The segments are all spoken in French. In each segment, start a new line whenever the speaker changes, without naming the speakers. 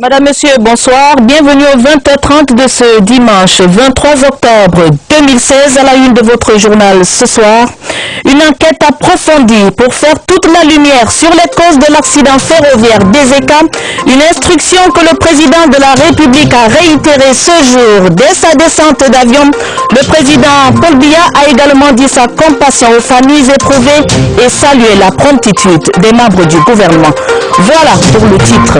Madame, Monsieur, bonsoir. Bienvenue au 20h30 de ce dimanche 23 octobre 2016 à la une de votre journal ce soir. Une enquête approfondie pour faire toute la lumière sur les causes de l'accident ferroviaire d'Ezeka. Une instruction que le président de la République a réitérée ce jour dès sa descente d'avion. Le président Paul Biya a également dit sa compassion aux familles éprouvées et salué la promptitude des membres du gouvernement. Voilà pour le titre.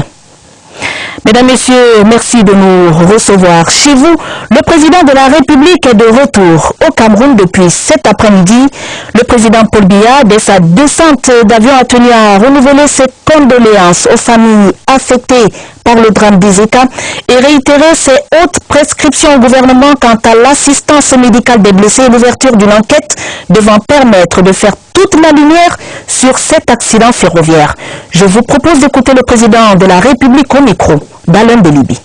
Mesdames, Messieurs, merci de nous recevoir chez vous. Le président de la République est de retour au Cameroun depuis cet après-midi. Le président Paul Biya, dès sa descente d'avion, a tenu à renouveler ses condoléances aux familles affectées par le drame des États et réitérer ses hautes prescriptions au gouvernement quant à l'assistance médicale des blessés et l'ouverture d'une enquête devant permettre de faire toute la lumière sur cet accident ferroviaire. Je vous propose d'écouter le président de la République au micro, d'Alain de Libye.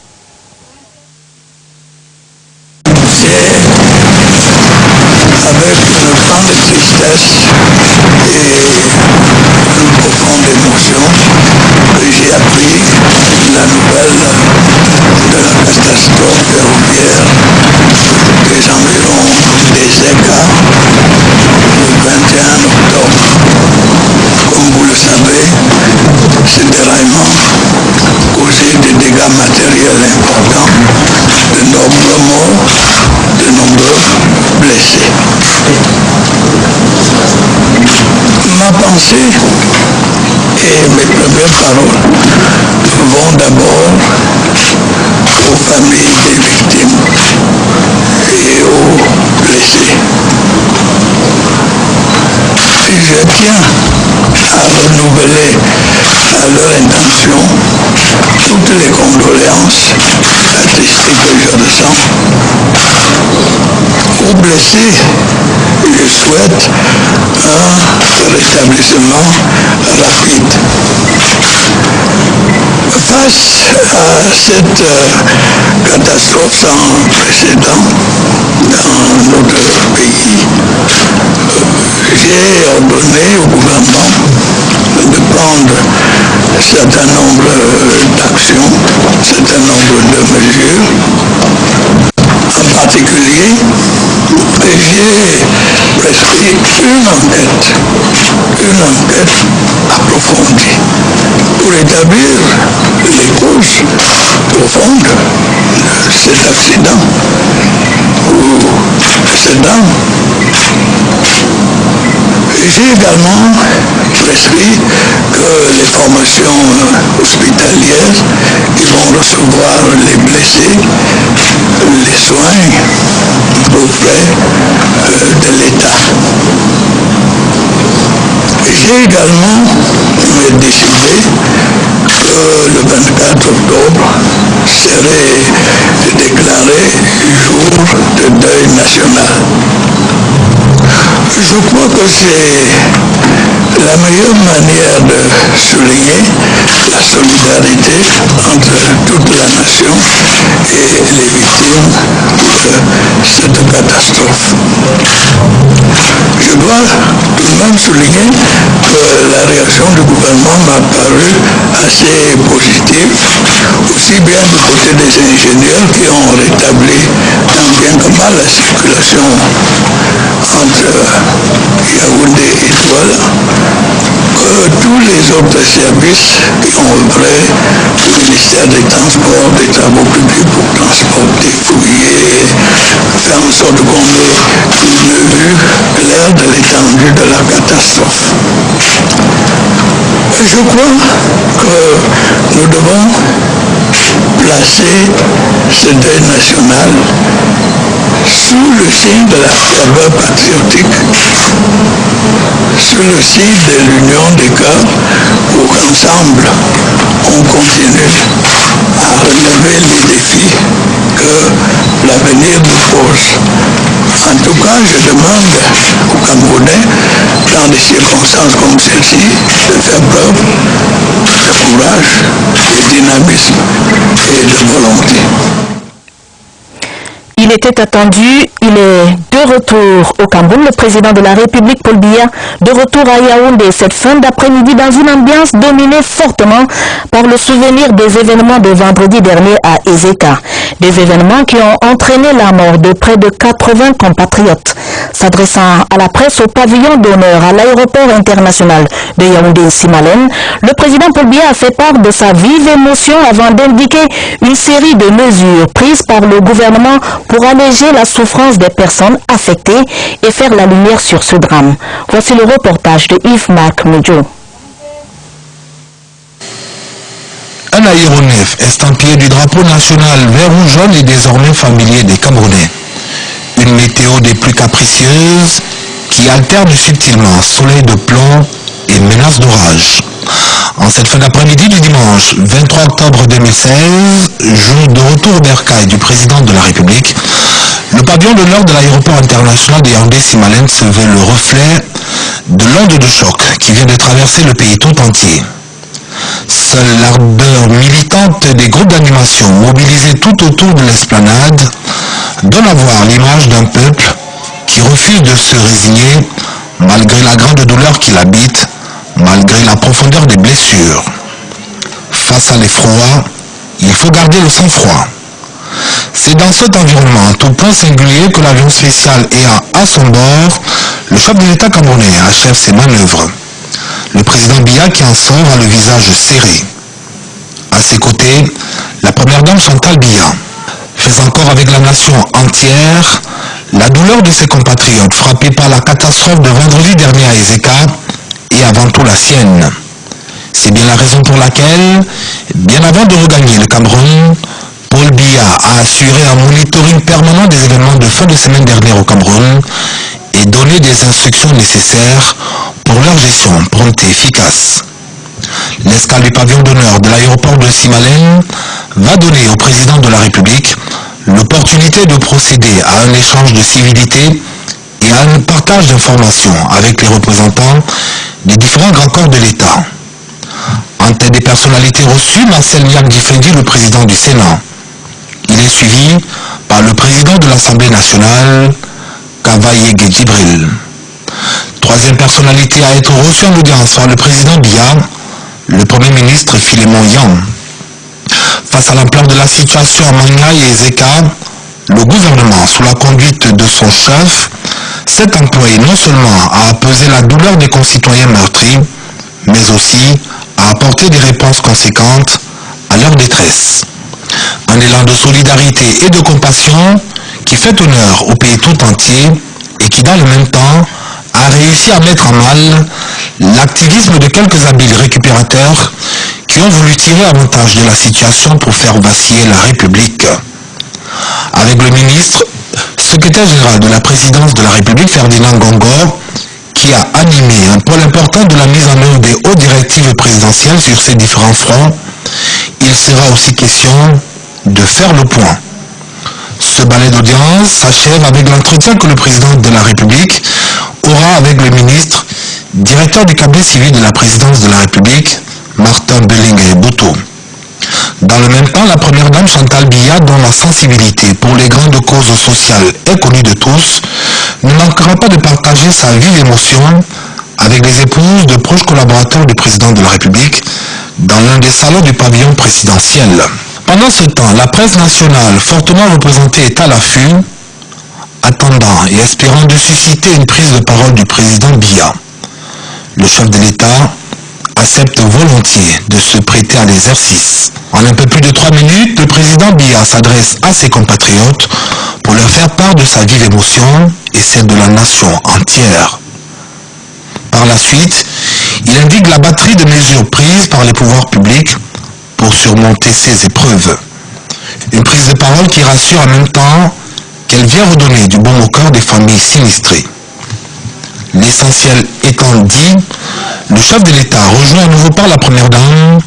Mes premières paroles vont d'abord aux familles des victimes et aux blessés. Je tiens à renouveler à leur intention toutes les condoléances attestées que je ressens. Aux blessés, je souhaite un rétablissement rapide. Face à cette euh, catastrophe sans précédent dans notre pays, euh, j'ai ordonné au gouvernement de prendre un certain nombre d'actions, un certain nombre de mesures. En particulier, j'ai prescrit une enquête, une enquête approfondie pour établir les causes profondes de cet accident ou cet drame. J'ai également prescrit que les formations hospitalières qui vont recevoir les blessés, les soins auprès euh, de l'État. J'ai également décidé que le 24 octobre serait déclaré jour de deuil national. Je crois que c'est la meilleure manière de souligner solidarité entre toute la nation et les victimes de cette catastrophe. Je dois tout de même souligner que la réaction du gouvernement m'a paru assez positive, aussi bien du côté des ingénieurs qui ont rétabli tant bien que mal la circulation entre Yaoundé et Douala, que tous les autres services qui ont œuvré, le ministère des Transports, des Travaux publics pour transporter, fouiller, faire en sorte qu'on ait une vue claire de l'étendue de la catastrophe. Je crois que nous devons placer ce deuil national sous le signe de la ferveur patriotique, sous le signe de l'union des cœurs, pour qu'ensemble on continue à relever les défis que l'avenir nous pose. En tout cas, je demande aux Camerounais, dans des circonstances comme celle-ci, de faire preuve de courage, de dynamisme et de volonté.
Il était attendu, il est de retour au Cameroun. Le président de la République, Paul Biya, de retour à Yaoundé cette fin d'après-midi dans une ambiance dominée fortement par le souvenir des événements de vendredi dernier à Ezeka. Des événements qui ont entraîné la mort de près de 80 compatriotes. S'adressant à la presse au pavillon d'honneur à l'aéroport international de Yaoundé-Simalène, le président Paul Biya a fait part de sa vive émotion avant d'indiquer une série de mesures prises par le gouvernement pour alléger la souffrance des personnes affectées et faire la lumière sur ce drame. Voici le reportage de Yves-Marc Medjo.
Un aéronef estampillé du drapeau national vert ou jaune est désormais familier des Camerounais. Une météo des plus capricieuses qui alterne subtilement soleil de plomb et menace d'orage. En cette fin d'après-midi du dimanche 23 octobre 2016, jour de retour bercail du président de la République, le pavillon de l'heure de l'aéroport international de Yaoundé-Simalène se veut le reflet de l'onde de choc qui vient de traverser le pays tout entier. Seule l'ardeur militante des groupes d'animation mobilisés tout autour de l'esplanade donne à voir l'image d'un peuple qui refuse de se résigner malgré la grande douleur qui l'habite, malgré la profondeur des blessures. Face à l'effroi, il faut garder le sang-froid. C'est dans cet environnement tout point singulier que l'avion spécial ayant à son bord, le chef de l'État camerounais achève ses manœuvres. Le président Biya qui en sort a le visage serré. À ses côtés, la première dame Chantal Biya fait encore avec la nation entière la douleur de ses compatriotes frappés par la catastrophe de vendredi dernier à Ezeka et avant tout la sienne. C'est bien la raison pour laquelle, bien avant de regagner le Cameroun, Paul Biya a assuré un monitoring permanent des événements de fin de semaine dernière au Cameroun et donné des instructions nécessaires pour leur gestion prompte et efficace. L'escale du pavillon d'honneur de l'aéroport de Simalène va donner au président de la République l'opportunité de procéder à un échange de civilité et à un partage d'informations avec les représentants des différents grands corps de l'État. En tête des personnalités reçues, Marcel Niak Difendi, le président du Sénat. Il est suivi par le président de l'Assemblée nationale, Kavaye Djibril. Troisième personnalité à être reçue en audience par le président Biya, le Premier ministre Philémon Yang. Face à l'ampleur de la situation à Manga et Ezeka, le gouvernement, sous la conduite de son chef, s'est employé non seulement à apaiser la douleur des concitoyens meurtris, mais aussi à apporter des réponses conséquentes à leur détresse. Un élan de solidarité et de compassion qui fait honneur au pays tout entier et qui, dans le même temps, a réussi à mettre en mal l'activisme de quelques habiles récupérateurs qui ont voulu tirer avantage de la situation pour faire vaciller la République. Avec le ministre, secrétaire général de la présidence de la République, Ferdinand Gongor, qui a animé un pôle important de la mise en œuvre des hautes directives présidentielles sur ces différents fronts, il sera aussi question de faire le point. Ce balai d'audience s'achève avec l'entretien que le président de la République aura avec le ministre, directeur du cabinet civil de la présidence de la République, Martin Bellinger Boutou. Dans le même temps, la première dame Chantal Biya, dont la sensibilité pour les grandes causes sociales est connue de tous, ne manquera pas de partager sa vive émotion avec les épouses de proches collaborateurs du président de la République dans l'un des salons du pavillon présidentiel. Pendant ce temps, la presse nationale, fortement représentée, est à l'affût, attendant et espérant de susciter une prise de parole du président Biya. Le chef de l'État accepte volontiers de se prêter à l'exercice. En un peu plus de trois minutes, le président Biya s'adresse à ses compatriotes pour leur faire part de sa vive émotion et celle de la nation entière. Par la suite, il indique la batterie de mesures prises par les pouvoirs publics pour surmonter ces épreuves. Une prise de parole qui rassure en même temps qu'elle vient redonner du bon au cœur des familles sinistrées. L'essentiel étant dit, le chef de l'État, rejoint à nouveau par la Première Dame,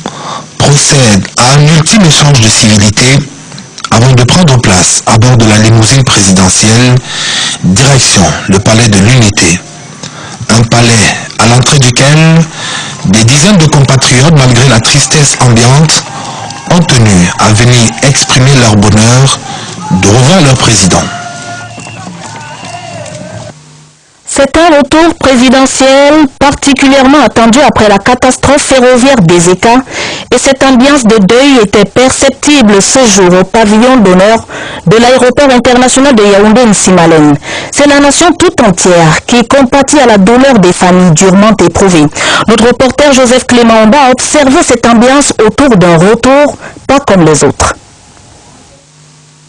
procède à un ultime échange de civilité avant de prendre place à bord de la limousine présidentielle, direction le palais de l'Unité. Un palais à l'entrée duquel des dizaines de compatriotes, malgré la tristesse ambiante, ont tenu à venir exprimer leur bonheur
de revoir leur président.
C'est un retour présidentiel particulièrement attendu après la catastrophe ferroviaire des États et cette ambiance de deuil était perceptible ce jour au pavillon d'honneur de l'aéroport international de Yaoundé Nsimalen. C'est la nation tout entière qui compatit à la douleur des familles durement éprouvées. Notre reporter Joseph Clément a observé cette ambiance autour d'un retour pas comme les autres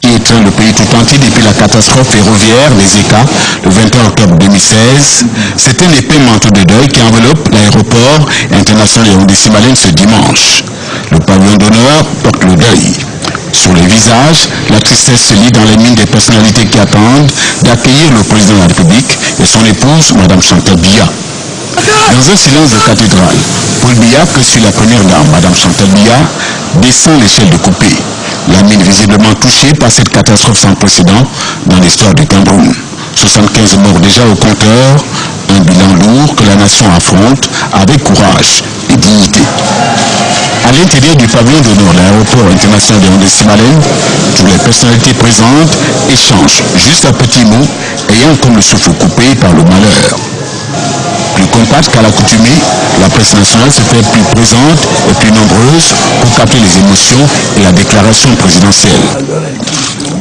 qui le pays tout entier depuis la catastrophe ferroviaire des ECA le 21 octobre 2016. C'est un épais manteau de deuil qui enveloppe l'aéroport international Yaoundé Simalène ce dimanche. Le pavillon d'honneur porte le deuil. Sur les visages, la tristesse se lit dans les mines des personnalités qui attendent d'accueillir le président de la République et son épouse, Mme Chantal Biya. Dans un silence de cathédrale, Paul Biya, que suit la première dame, Mme Chantal Biya, descend l'échelle de coupé. La mine visiblement touchée par cette catastrophe sans précédent dans l'histoire du Cameroun. 75 morts déjà au compteur, un bilan lourd que la nation affronte avec courage et dignité. À l'intérieur du pavillon d'honneur de l'aéroport international de Hondé Simalène, toutes les personnalités présentes échangent juste un petit mot ayant comme le souffle coupé par le malheur. Compacte qu'à l'accoutumée, la presse nationale se fait plus présente et plus nombreuse pour capter les émotions et la déclaration présidentielle.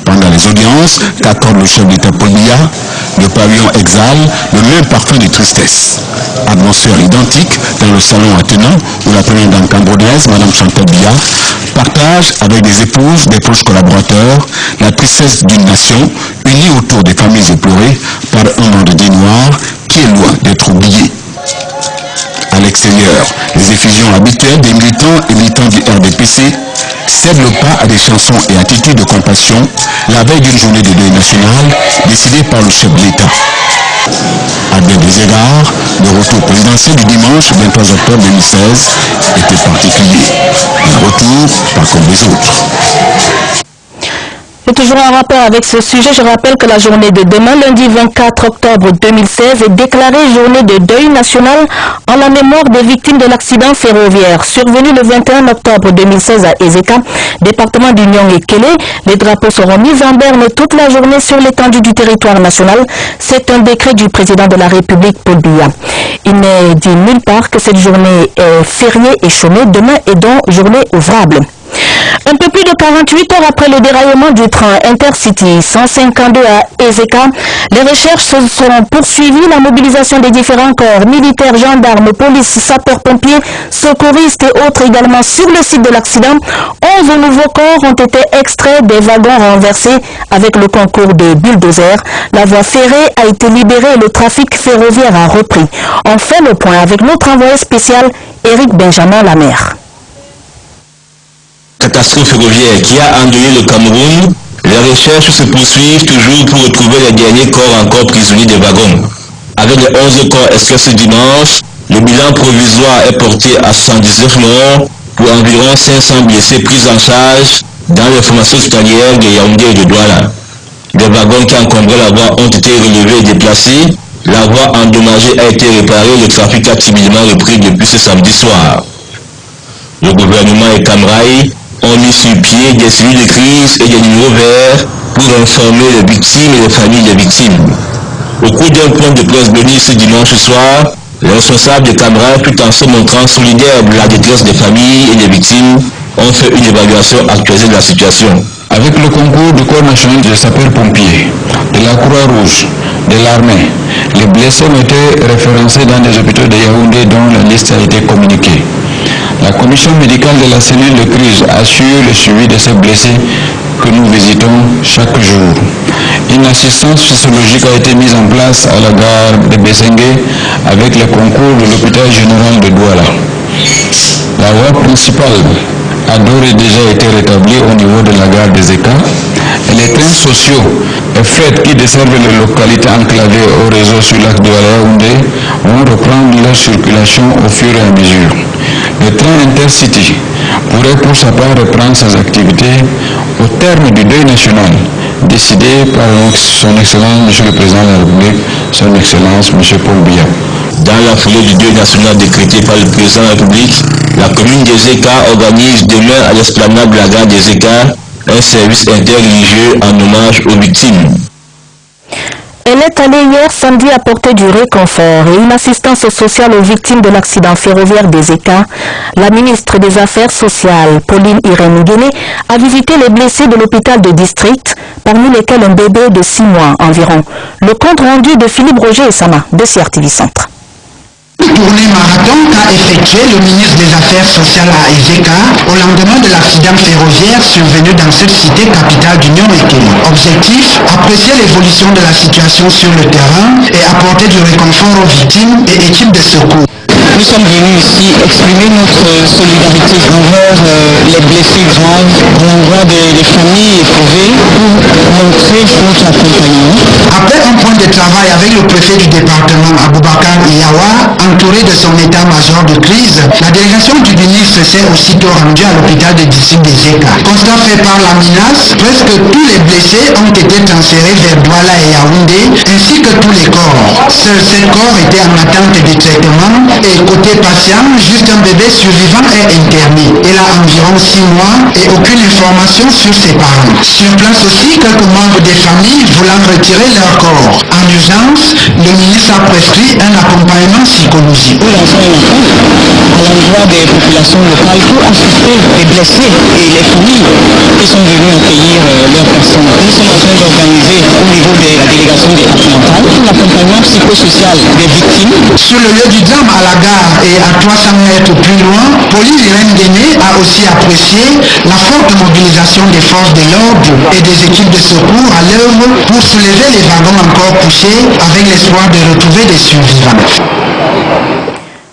Pendant les audiences qu'accorde le chef d'État Biya, le pavillon exhale le même parfum de tristesse. Atmosphère identique dans le salon attenant où la première dame camerounaise, Mme Chantal Biya, partage avec des épouses, des proches collaborateurs, la tristesse d'une nation unie autour les effusions habituelles des militants et militants du RDPC cèdent le pas à des chansons et attitudes de compassion la veille d'une journée de deuil national décidée par le chef de l'État. À bien des égards, le retour présidentiel du dimanche 23 octobre 2016 était particulier. Un retour pas comme les autres.
Et toujours en rapport avec ce sujet, je rappelle que la journée de demain, lundi 24 octobre 2016, est déclarée journée de deuil national en la mémoire des victimes de l'accident ferroviaire survenu le 21 octobre 2016 à Ezeka, département d'Union et Kélé. Les drapeaux seront mis en berne toute la journée sur l'étendue du territoire national. C'est un décret du président de la République, Paul. Il n'est dit nulle part que cette journée est fériée et chômée. Demain est donc journée ouvrable. Un peu plus de 48 heures après le déraillement du train Intercity 152 à Ezeka, les recherches se sont poursuivies. La mobilisation des différents corps, militaires, gendarmes, police, sapeurs-pompiers, secouristes et autres également sur le site de l'accident. 11 nouveaux corps ont été extraits des wagons renversés avec le concours des bulldozers. La voie ferrée a été libérée et le trafic ferroviaire a repris. On fait le point avec notre envoyé spécial, Éric Benjamin Lamère
catastrophe ferroviaire qui a endeuillé le Cameroun, les recherches se poursuivent toujours pour retrouver les derniers corps encore prisonniers des wagons. Avec les 11 corps extraits ce dimanche, le bilan provisoire est porté à 119 morts pour environ 500 blessés pris en charge dans les formations hospitalières de Yaoundé et de Douala. Les wagons qui encombraient la voie ont été relevés et déplacés. La voie endommagée a été réparée. Le trafic a timidement repris depuis ce samedi soir. Le gouvernement et Camraï ont mis sur pied des cellules de crise et des numéros verts pour informer les victimes et les familles des victimes. Au cours d'un point de presse donné ce dimanche soir, les responsables de Camraï, tout en se montrant solidaires de la détresse des familles et des victimes, ont fait une évaluation actualisée de la situation.
Avec le concours du Corps national des sapeurs-pompiers, de la Croix-Rouge, de l'armée, les blessés ont été référencés dans des hôpitaux de Yaoundé dont la liste a été communiquée. La commission médicale de la cellule de crise assure le suivi de ces blessés que nous visitons chaque jour. Une assistance physiologique a été mise en place à la gare de Bessengue avec le concours de l'hôpital général de Douala. La voie principale a d'ores et déjà été rétablie au niveau de la gare des États et les trains sociaux et fret qui desservent les localités enclavées au réseau sur l'axe de vont reprendre leur circulation au fur et à mesure. Le train Intercity pourrait pour sa part reprendre ses activités au terme du deuil national décidé par son Excellence, Monsieur le Président de la République, son Excellence, Monsieur Paul Biya.
Dans la foulée du deuil national décrété par le Président de la République, la commune des ECA organise demain à l'esplanade de la gare des ECA un service interreligieux en hommage aux victimes.
Elle est allée hier samedi apporter du réconfort et une assistance sociale aux victimes de l'accident ferroviaire des ECA. La ministre des Affaires sociales, Pauline Irène Guéné, a visité les blessés de l'hôpital de district, parmi lesquels un bébé de 6 mois environ. Le compte rendu de Philippe Roger et Sama de CRTV Centre.
Tournée marathon qu'a effectué le ministre des Affaires sociales à Ezeka au lendemain de l'accident ferroviaire survenu dans cette cité capitale d'Union Ekeli. Objectif, apprécier l'évolution de la situation sur le terrain et apporter du réconfort aux victimes et équipes de secours.
Nous sommes venus ici exprimer notre solidarité envers euh, les blessés graves, envers des, des familles éprouvées, pour montrer notre accompagnement.
Après un point de travail avec le préfet du département Aboubakar Iyawa, entouré de son état-major de crise, la délégation du ministre s'est aussitôt rendue à l'hôpital de district des ECA. Constat fait par la menace, presque tous les blessés ont été transférés vers Douala et Yaoundé, ainsi que tous les corps. Seuls sept corps étaient en attente de traitement et côté patient, juste un bébé survivant est interné. Il a environ six mois et aucune information sur ses parents. Sur place aussi, quelques membres des familles voulant retirer leur corps. En urgence, le ministre a prescrit un accompagnement psychologique.
Nous lançons un appel à l'endroit des populations locales pour assister les blessés et les familles qui sont venus accueillir euh, leurs personnes. Nous sommes en train d'organiser au niveau de la délégation départementale l'accompagnement psychosocial des victimes.
Sur le lieu du drame à la et à 300 mètres plus loin, Pauline Irène a aussi apprécié la forte mobilisation des forces de l'ordre et des équipes de secours à l'œuvre pour soulever les wagons encore couchés avec l'espoir de retrouver des survivants.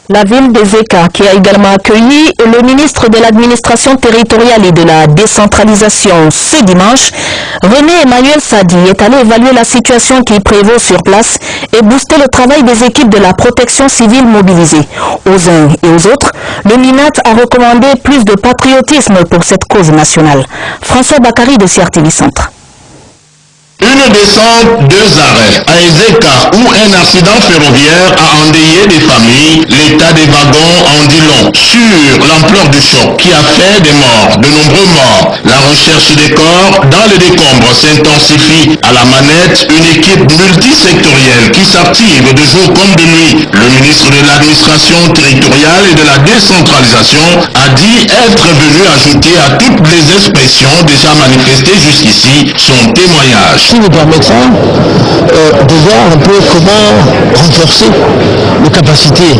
La ville des ECA qui a également accueilli le ministre de l'administration territoriale et de la décentralisation ce dimanche, René Emmanuel Sadi est allé évaluer la situation qui prévaut sur place et booster le travail des équipes de la protection civile mobilisées. Aux uns et aux autres, le MINAT a recommandé plus de patriotisme pour cette cause nationale. François Bakary de CRTV Centre.
Une descente, deux arrêts. À Ezeka, où un accident ferroviaire a endeuillé des familles, l'état des wagons en dit long sur l'ampleur du choc qui a fait des morts, de nombreux morts. La recherche des corps dans les décombres s'intensifie. À la manette, une équipe multisectorielle qui s'active de jour comme de nuit. Le ministre de l'administration territoriale et de la décentralisation a dit être venu ajouter à toutes les expressions déjà manifestées jusqu'ici son témoignage
nous permettra euh, de voir un peu comment renforcer nos capacités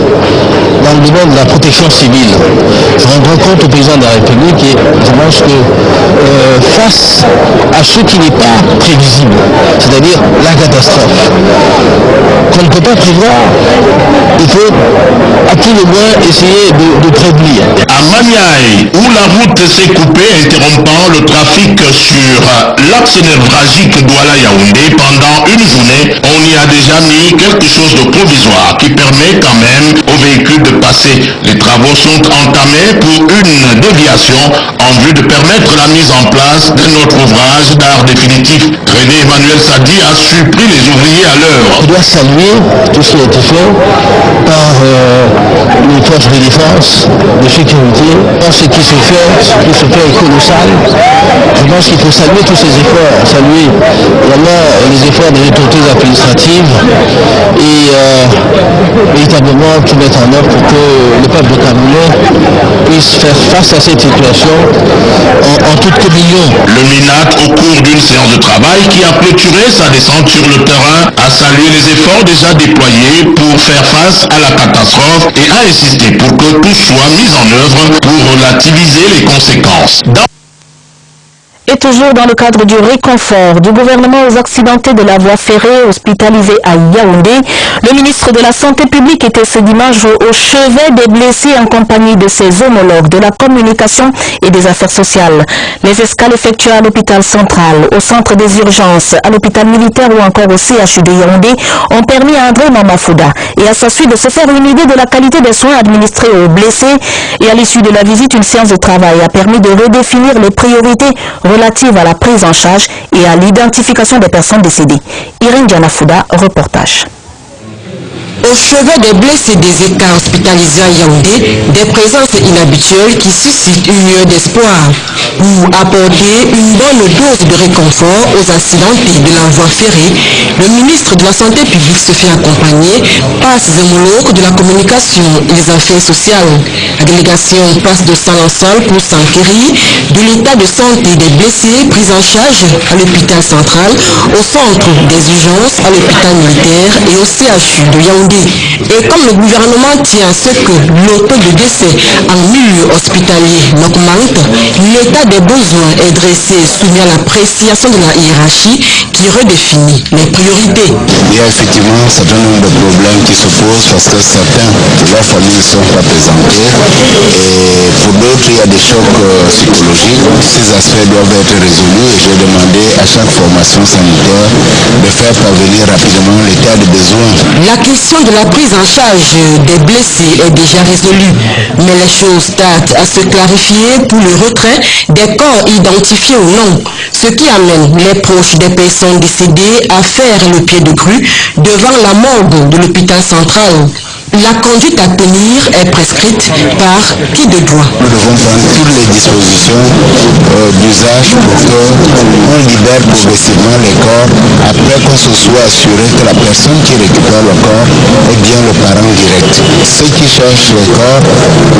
dans le domaine de la protection civile. Je rends compte au président de la République et je pense que euh, face à ce qui n'est pas prévisible, c'est-à-dire la catastrophe, qu'on ne peut pas prévoir, il faut à tout le moins essayer de, de prévenir.
À Maniaï, où la route s'est coupée interrompant le trafic sur l'axe névralgique Douala Yaoundé pendant une journée, on y a déjà mis quelque chose de provisoire qui permet quand même aux véhicules de passer. Les travaux sont entamés pour une déviation en vue de permettre la mise en place d'un autre ouvrage d'art définitif. René Emmanuel Sadi a surpris les ouvriers à l'heure.
Je dois saluer tout ce qui a été fait par euh, les forces de défense, de sécurité. Ce qui se fait, ce qui se fait colossal. Je pense qu'il faut saluer tous ces efforts, saluer également les efforts des autorités administratives et euh, véritablement tout mettre en œuvre pour que le peuple de Cameroun puisse faire face à cette situation en, toute communion.
Le MINAT, au cours d'une séance de travail qui a clôturé sa descente sur le terrain, a salué les efforts déjà déployés pour faire face à la catastrophe et a insisté pour que tout soit mis en œuvre pour relativiser les conséquences.
Toujours dans le cadre du réconfort du gouvernement aux accidentés de la voie ferrée hospitalisés à Yaoundé, le ministre de la Santé publique était ce dimanche au, chevet des blessés en compagnie de ses homologues de la communication et des affaires sociales. Les escales effectuées à l'hôpital central, au centre des urgences, à l'hôpital militaire ou encore au CHU de Yaoundé ont permis à André Mamafouda et à sa suite de se faire une idée de la qualité des soins administrés aux blessés et à l'issue de la visite, une séance de travail a permis de redéfinir les priorités à la prise en charge et à l'identification des personnes décédées. Irène Dianafouda, reportage.
Au chevet des blessés des écarts hospitalisés à Yaoundé, des présences inhabituelles qui suscitent une lueur d'espoir pour apporter une bonne dose de réconfort aux accidentés de la voie. Le ministre de la Santé publique se fait accompagner par ses homologues de la communication et des affaires sociales. La délégation passe de salle en salle pour s'enquérir de l'état de santé des blessés pris en charge à l'hôpital central, au centre des urgences, à l'hôpital militaire et au CHU de Yaoundé. Et comme le gouvernement tient à ce que l'auto de décès en milieu hospitalier n'augmente, l'état des besoins est dressé soumis à l'appréciation de la hiérarchie qui redéfinit les priorités.
Il y a effectivement un certain nombre de problèmes qui se posent parce que certains de leurs familles ne sont pas présentés et pour d'autres il y a des chocs euh, psychologiques. Ces aspects doivent être résolus et j'ai demandé à chaque formation sanitaire de faire parvenir rapidement l'état de besoin.
La question de la prise en charge des blessés est déjà résolue, mais les choses tardent à se clarifier pour le retrait des corps identifiés ou non, ce qui amène les proches des personnes décédées à faire le pied de grue devant la morgue de l'hôpital central. La conduite à tenir est prescrite par qui de droit.
Nous devons prendre toutes les dispositions euh, d'usage pour qu'on libère progressivement les corps après qu'on se soit assuré que la personne qui récupère le corps est bien le parent direct. Ceux qui cherchent les corps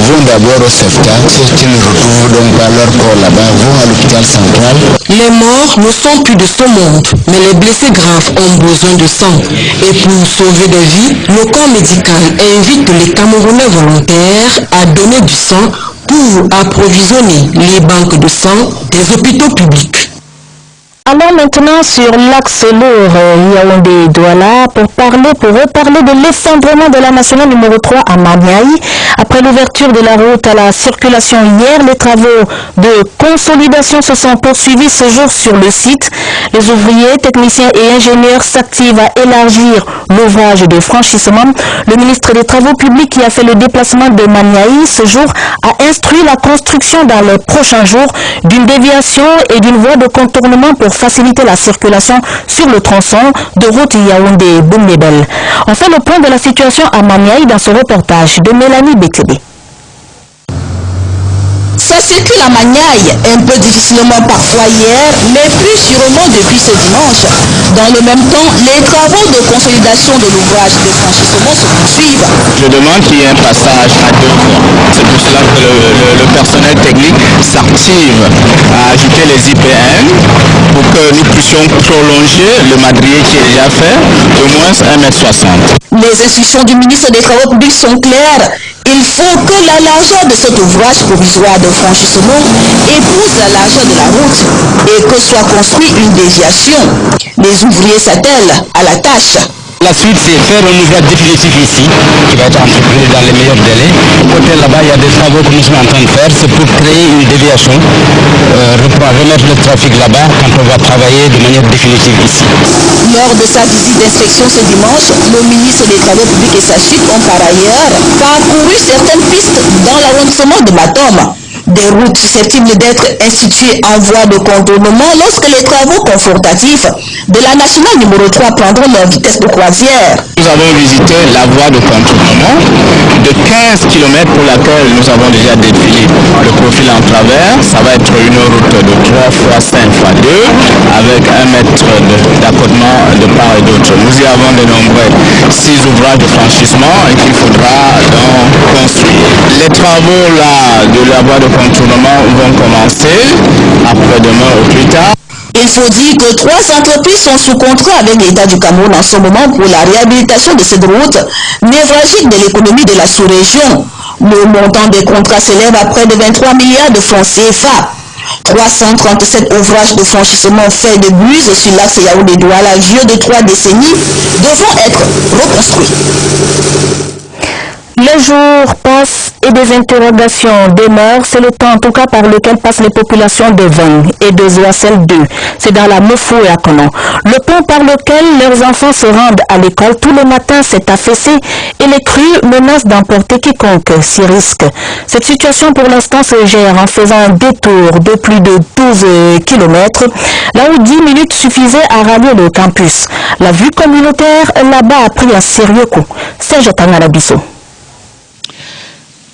vont d'abord au CEFTA, ceux qui ne retrouvent donc pas leur corps là-bas vont à l'hôpital central.
Les morts ne sont plus de ce monde, mais les blessés graves ont besoin de sang. Et pour sauver des vies, le corps médical invite les Camerounais volontaires à donner du sang pour approvisionner les banques de sang des hôpitaux publics.
Allons maintenant sur l'axe lourd euh, Yaoundé-Douala pour parler, pour reparler de l'effondrement de la nationale numéro 3 à Maniaï. Après l'ouverture de la route à la circulation hier, les travaux de consolidation se sont poursuivis ce jour sur le site. Les ouvriers, techniciens et ingénieurs s'activent à élargir l'ouvrage de franchissement. Le ministre des Travaux publics qui a fait le déplacement de Maniaï ce jour a instruit la construction dans les prochains jours d'une déviation et d'une voie de contournement pour faciliter la circulation sur le tronçon de route Yaoundé-Boumnebel. On fait le point de la situation à Maniaï dans ce reportage de Mélanie Bétébé.
Ça circule à Magnaille, un peu difficilement parfois hier, mais plus sûrement depuis ce dimanche. Dans le même temps, les travaux de consolidation de l'ouvrage de franchissement se poursuivent.
Je demande qu'il y ait un passage à deux fois. C'est pour cela que le, le- le personnel technique s'active à ajouter les IPN pour que nous puissions prolonger le madrier qui est déjà fait de moins 1m60.
Les instructions du ministre des Travaux publics sont claires. Il faut que la largeur de cet ouvrage provisoire de franchissement épouse la largeur de la route et que soit construite une déviation. Les ouvriers s'attellent à la tâche.
La suite, c'est faire un ouvrage définitif ici, qui va être entrepris dans les meilleurs délais. Côté là-bas, il y a des travaux que nous sommes en train de faire, c'est pour créer une déviation, euh, remettre le trafic là-bas quand on va travailler de manière définitive ici.
Lors de sa visite d'inspection ce dimanche, le ministre des Travaux publics et sa suite ont par ailleurs parcouru certaines pistes dans l'arrondissement de Matom. Des routes susceptibles d'être instituées en voie de contournement lorsque les travaux confortatifs de la nationale numéro 3 prendront leur vitesse de croisière.
Nous avons visité la voie de contournement de 15 km pour laquelle nous avons déjà défilé le profil en travers. Ça va être une route de 3 fois 5 fois 2 avec un mètre de- d'accotement de part et d'autre. Nous y avons dénombré 6 ouvrages de franchissement et qu'il faudra donc construire. Les travaux là de la voie de contournement vont commencer après-demain au plus tard.
Il faut dire que trois entreprises sont sous contrat avec l'État du Cameroun en ce moment pour la réhabilitation de cette route névralgique de l'économie de la sous-région. Le montant des contrats s'élève à près de 23 milliards de francs CFA. 337 ouvrages de franchissement faits de buse sur l'axe Yaoundé-Douala vieux de trois décennies devront être reconstruits.
Les jours passent et des interrogations demeurent. C'est le temps en tout cas par lequel passent les populations de Vang et de Zoacel 2. C'est dans la Mofo et à Konon. Le pont par lequel leurs enfants se rendent à l'école tous les matins s'est affaissé et les crues menacent d'emporter quiconque s'y risque. Cette situation pour l'instant se gère en faisant un détour de plus de 12 km, là où 10 minutes suffisaient à rallier le campus. La vue communautaire là-bas a pris un sérieux coup. Serge Tangarabiso.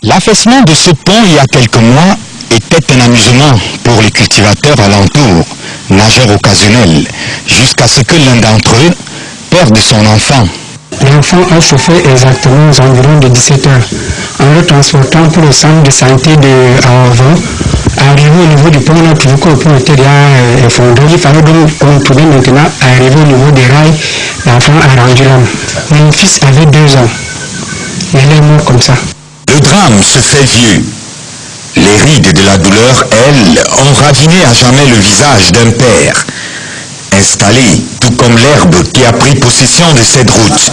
L'affaissement de ce pont il y a quelques mois était un amusement pour les cultivateurs alentours, nageurs occasionnels, jusqu'à ce que l'un d'entre eux perde son enfant.
L'enfant a chauffé exactement aux environs de 17 heures. En le transportant pour le centre de santé de Aovan, arrivé au niveau du pont, on a trouvé que le pont était déjà euh, effondré. Il fallait donc contourner maintenant, arriver au niveau des rails. L'enfant a rendu l'âme. Mon fils avait deux ans. Il est mort comme ça.
Le drame se fait vieux. Les rides de la douleur, elles, ont raviné à jamais le visage d'un père. Installé, tout comme l'herbe qui a pris possession de cette route.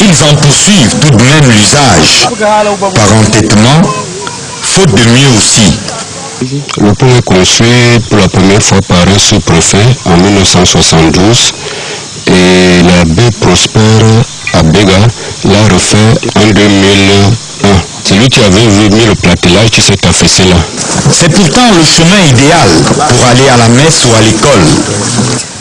Ils en poursuivent tout de même l'usage, par entêtement, faute de mieux aussi.
Le pont est construit pour la première fois par un sous-préfet en 1972 et l'abbé Prosper Abega l'a refait en 2001. Lui qui avait mis le platelage qui s'est affaissé là.
C'est pourtant le chemin idéal pour aller à la messe ou à l'école,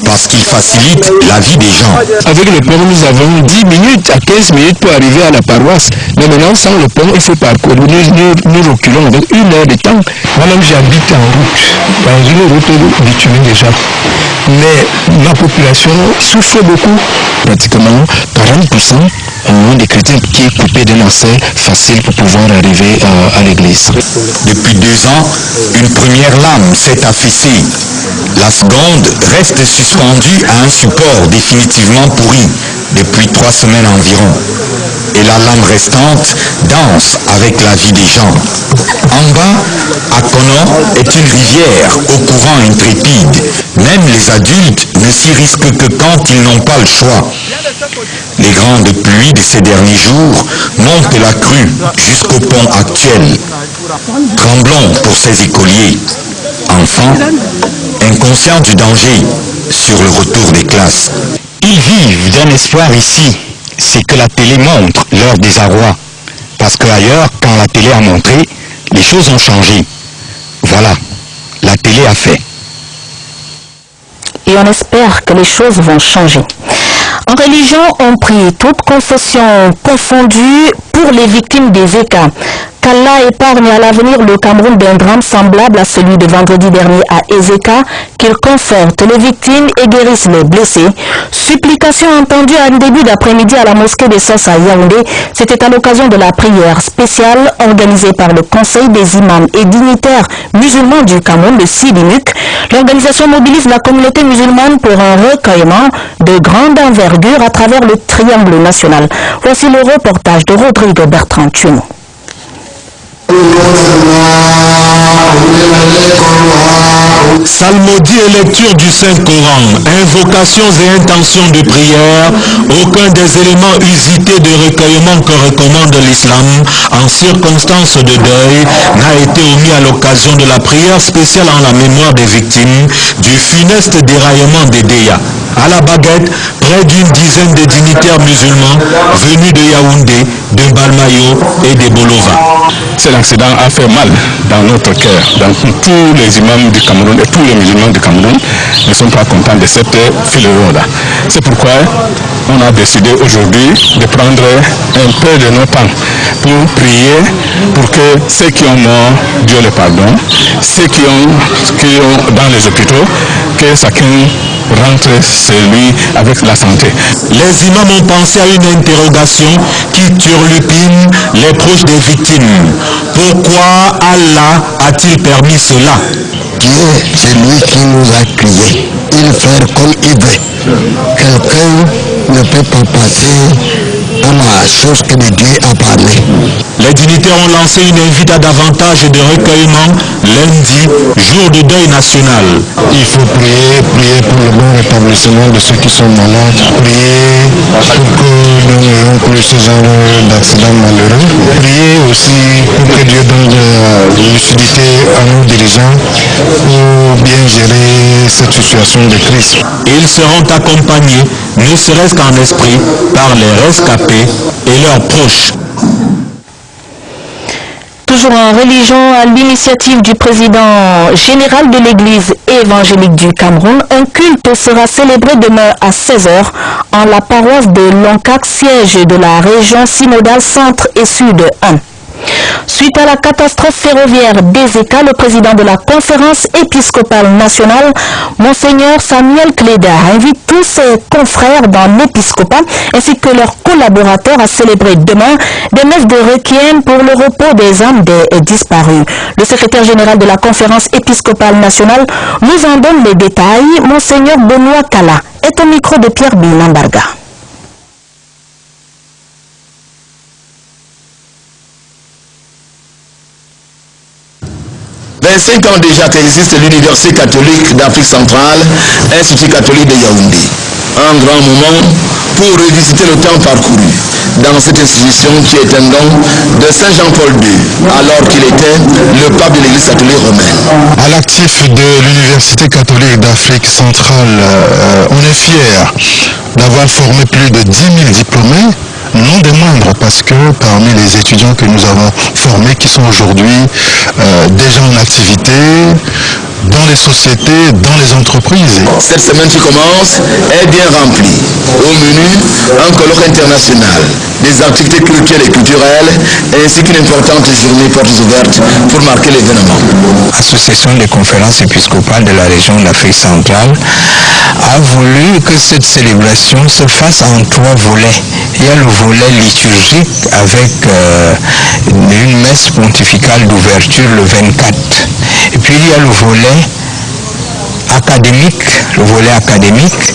parce qu'il facilite la vie des gens.
Avec le pont, nous avons 10 minutes à 15 minutes pour arriver à la paroisse. Mais maintenant, sans le pont, il faut parcourir. Nous, nous, nous reculons avec une heure de temps. Moi-même, j'habite en route, dans une route bitumen déjà. Mais ma population souffre beaucoup. Pratiquement 40% ont des chrétiens qui est coupé d'un accès facile pour pouvoir arriver à, à l'église.
Depuis deux ans, une première lame s'est affaissée. La seconde reste suspendue à un support définitivement pourri depuis trois semaines environ. Et la lame restante danse avec la vie des gens. En bas, à Konon est une rivière au courant intrépide. Même les adultes ne s'y risquent que quand ils n'ont pas le choix. Les grandes pluies de ces derniers jours montent la crue jusqu'au pont actuel. Tremblons pour ces écoliers, enfants, inconscients du danger sur le retour des classes. Ils vivent d'un espoir ici, c'est que la télé montre leur désarroi. Parce qu'ailleurs, quand la télé a montré, les choses ont changé. Voilà, la télé a fait.
Et on espère que les choses vont changer. En religion, on prie toutes confessions confondues pour les victimes des écarts. Qu'Allah épargne à l'avenir le Cameroun d'un drame semblable à celui de vendredi dernier à Ezeka, qu'il conforte les victimes et guérisse les blessés. Supplication entendue en début d'après-midi à la mosquée des Sens à Yaoundé, c'était à l'occasion de la prière spéciale organisée par le Conseil des imams et dignitaires musulmans du Cameroun, le Sidimuk. L'organisation mobilise la communauté musulmane pour un recueillement de grande envergure à travers le triangle national. Voici le reportage de Rodrigue Bertrand Tueno.
Salmodie et lecture du Saint-Coran, invocations et intentions de prière, aucun des éléments usités de recueillement que recommande l'islam en circonstances de deuil n'a été omis à l'occasion de la prière spéciale en la mémoire des victimes du funeste déraillement des Déa. À la baguette, près d'une dizaine de dignitaires musulmans venus de Yaoundé, de Balmayo et de Bolova.
Cet accident a fait mal dans notre cœur. Donc tous les imams du Cameroun et tous les musulmans du Cameroun ne sont pas contents de cette fileron-là. C'est pourquoi on a décidé aujourd'hui de prendre un peu de notre temps pour prier pour que ceux qui ont mort, Dieu les pardonne, ceux qui ont, qui ont dans les hôpitaux, que chacun rentre chez lui avec la santé.
Les imams ont pensé à une interrogation qui turlupine les proches des victimes. Pourquoi Allah a-t-il permis cela?
Dieu, c'est lui qui nous a criés. Il fait comme il veut. Quelqu'un ne peut pas passer
à ma chose que Dieu a parlé.
Les dignitaires ont lancé une invite à davantage de recueillement lundi, jour de deuil national.
Il faut prier, prier pour le bon rétablissement de ceux qui sont malades, prier pour que nous n'ayons plus ce genre d'accidents malheureux, prier aussi pour que Dieu donne de lucidité à nos dirigeants pour bien gérer cette situation de crise.
Ils seront accompagnés, ne serait-ce qu'en esprit, par les rescapés et leurs proches.
Toujours en religion, à l'initiative du président général de l'église évangélique du Cameroun, un culte sera célébré demain à 16h en la paroisse de Loncac, siège de la région synodale centre et sud 1. Suite à la catastrophe ferroviaire d'Ezeka, le président de la conférence épiscopale nationale, Monseigneur Samuel Cléda, invite tous ses confrères dans l'épiscopat ainsi que leurs collaborateurs à célébrer demain des messes de requiem pour le repos des âmes des disparus. Le secrétaire général de la conférence épiscopale nationale nous en donne les détails. Monseigneur Benoît Kala est au micro de Pierre Bilambarga.
25 ans déjà qu'existe l'Université catholique d'Afrique centrale, Institut catholique de Yaoundé. Un grand moment pour revisiter le temps parcouru dans cette institution qui est un don de Saint Jean-Paul II, alors qu'il était le pape de l'Église catholique romaine.
À l'actif de l'Université catholique d'Afrique centrale, euh, on est fier d'avoir formé plus de 10 000 diplômés non des moindres, parce que parmi les étudiants que nous avons formés, qui sont aujourd'hui euh, déjà en activité, dans les sociétés, dans les entreprises.
Cette semaine qui commence est bien remplie. Au menu, un colloque international, des activités culturelles et culturelles, ainsi qu'une importante journée portes ouvertes pour marquer l'événement.
L'association des conférences épiscopales de la région d'Afrique centrale a voulu que cette célébration se fasse en trois volets. Il y a le volet liturgique avec euh, une messe pontificale d'ouverture le 24. Et puis il y a le volet académique, le volet académique,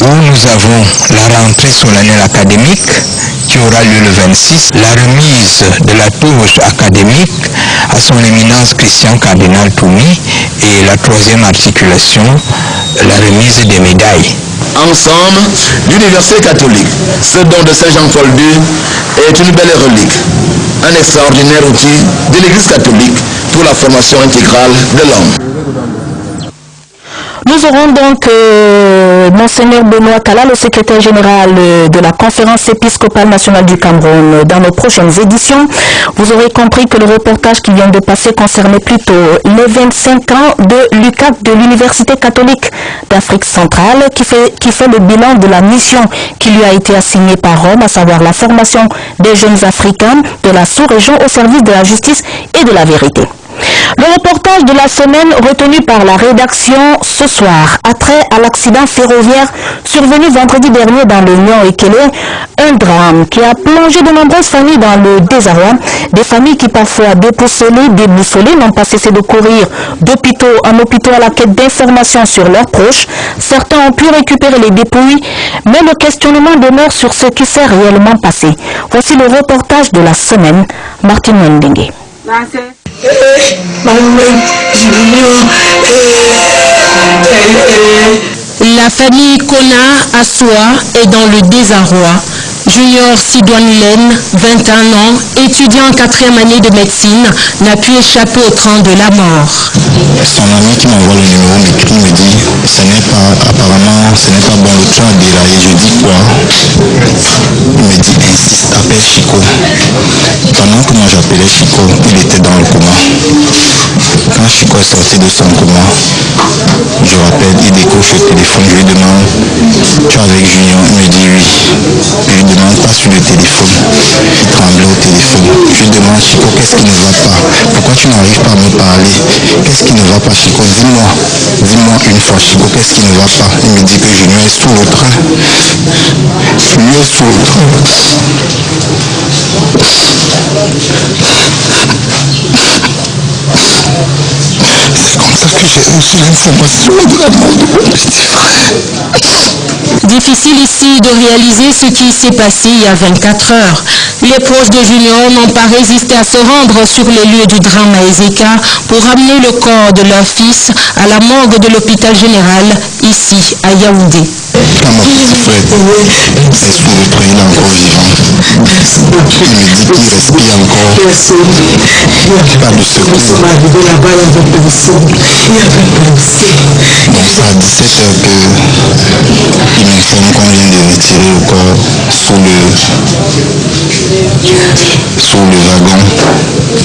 où nous avons la rentrée solennelle académique qui aura lieu le 26, la remise de la touche académique à son éminence Christian Cardinal Toumi et la troisième articulation, la remise des médailles.
Ensemble, l'Université catholique, ce don de Saint Jean-Paul II, est une belle relique, un extraordinaire outil de l'Église catholique pour la formation intégrale de l'homme.
Nous aurons donc euh, Monseigneur Benoît Kala, le secrétaire général euh, de la conférence épiscopale nationale du Cameroun, dans nos prochaines éditions. Vous aurez compris que le reportage qui vient de passer concernait plutôt les 25 ans de l'UCAP de l'Université catholique d'Afrique centrale qui fait, qui fait le bilan de la mission qui lui a été assignée par Rome, à savoir la formation des jeunes Africains de la sous-région au service de la justice et de la vérité. Le reportage de la semaine retenu par la rédaction ce soir a trait à l'accident ferroviaire survenu vendredi dernier dans le Nord Ekele, un drame qui a plongé de nombreuses familles dans le désarroi, des familles qui parfois dépoussolées, déboussolées, n'ont pas cessé de courir d'hôpitaux en hôpitaux à la quête d'informations sur leurs proches. Certains ont pu récupérer les dépouilles, mais le questionnement demeure sur ce qui s'est réellement passé. Voici le reportage de la semaine, Martin Wendengue.
La famille Kona Assoa est dans le désarroi. Junior Sidoine Len, 21 ans, étudiant en quatrième année de médecine, n'a pu échapper au train de la mort.
Son ami qui m'envoie le numéro m'écrit, me dit, ce n'est pas, apparemment, ce n'est pas bon, le train a déraillé. Je dis quoi? Il me dit, insiste, appelle Chico. Pendant que moi j'appelais Chico, il était dans le coma. Quand Chico est sorti de son coma, je rappelle, il décroche le téléphone, je lui demande, tu es avec Junior? Il me dit oui. Pas sur le téléphone. Il tremblait au téléphone. Je demande, Chico, qu'est-ce qui ne va pas? Pourquoi tu n'arrives pas à me parler? Qu'est-ce qui ne va pas, Chico? Dis-moi. Dis-moi une fois, Chico, qu'est-ce qui ne va pas? Il me dit que Junior est sous le train. Junior est sous le train. C'est comme ça que j'ai reçu l'information de.
Difficile ici de réaliser ce qui s'est passé il y a 24 heures. Les proches de Junior n'ont pas résisté à se rendre sur les lieux du drame à Ezeka pour ramener le corps de leur fils à la morgue de l'hôpital général ici à Yaoundé.
Petit frère il est encore vivant? Il me dit qu'il respire encore. Pas de secours. Donc c'est à 17 heures qu'il m'informe qu'on vient de retirer le corps sous le, sous le wagon.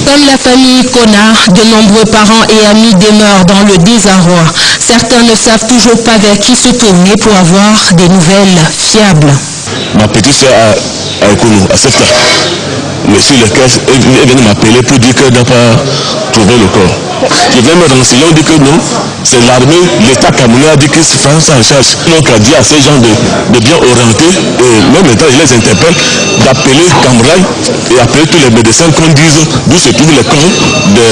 Comme la famille Kona, de nombreux parents et amis demeurent dans le désarroi. Certains ne savent toujours pas vers qui se tourner pour avoir des nouvelles fiables.
Ma petite soeur à, à à Septa, mais sur lequel elle vient m'appeler pour dire qu'elle n'a pas trouvé le corps. Je viens me renseigner, on dit que non, c'est l'armée, l'État camerounais a dit que c'est France en charge. Donc a dit à ces gens de, de bien orienter, et même maintenant je les interpelle, d'appeler Cameroun et appeler tous les médecins qu'on dise d'où se trouve le corps de...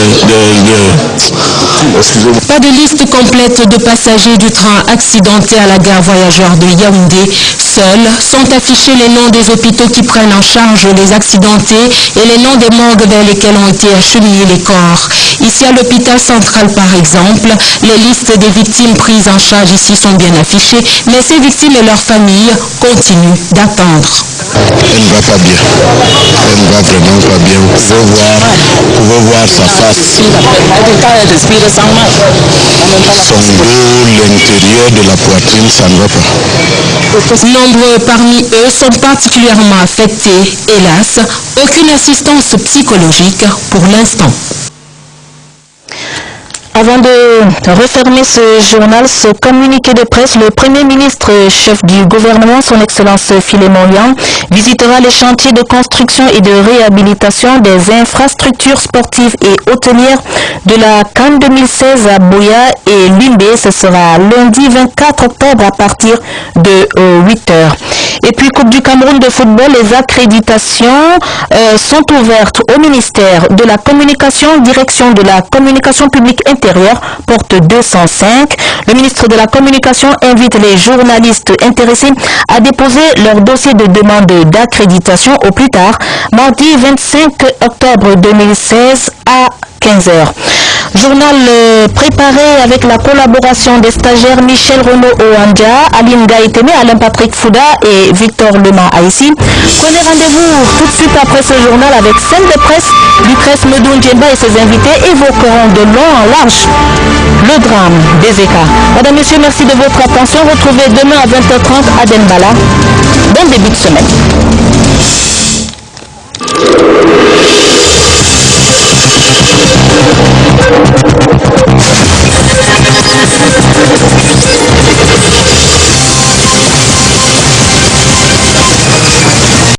Pas de liste complète de passagers du train accidenté à la gare voyageurs de Yaoundé. Seuls sont affichés les noms des hôpitaux qui prennent en charge les accidentés et les noms des morgues vers lesquels ont été acheminés les corps. Ici à l'hôpital central par exemple, les listes des victimes prises en charge ici sont bien affichées, mais ces victimes et leurs familles continuent d'attendre.
Elle ne va pas bien. Elle ne va vraiment pas bien. Vous pouvez voir, vous pouvez voir sa face. Son dos, l'intérieur de la poitrine, ça ne va pas.
Nombreux parmi eux sont particulièrement affectés. Hélas, aucune assistance psychologique pour l'instant.
Avant de refermer ce journal, ce communiqué de presse, le Premier ministre chef du gouvernement, son Excellence Philémon Yang, visitera les chantiers de construction et de réhabilitation des infrastructures sportives et hôtelières de la Cannes 2016 à Bouya et Limbé. Ce sera lundi 24 octobre à partir de 8 heures. Et puis Coupe du Cameroun de football, les accréditations euh, sont ouvertes au ministère de la Communication, direction de la communication publique intérieure, porte 205. Le ministre de la Communication invite les journalistes intéressés à déposer leur dossier de demande d'accréditation au plus tard, mardi 25 octobre 2016 à 15h. Journal euh, préparé avec la collaboration des stagiaires Michel Renaud Oandja, Aline Gaïteme, Alain Patrick Fouda et Victor Lema Haïssi. Prenez rendez-vous tout de suite après ce journal avec scène de presse. Lucrèce Medoun Djemba et ses invités évoqueront de long en large le drame des écarts. Madame, Messieurs, merci de votre attention. Retrouvez demain à 20h30 à Denbala. Bon début de semaine.
Let's go.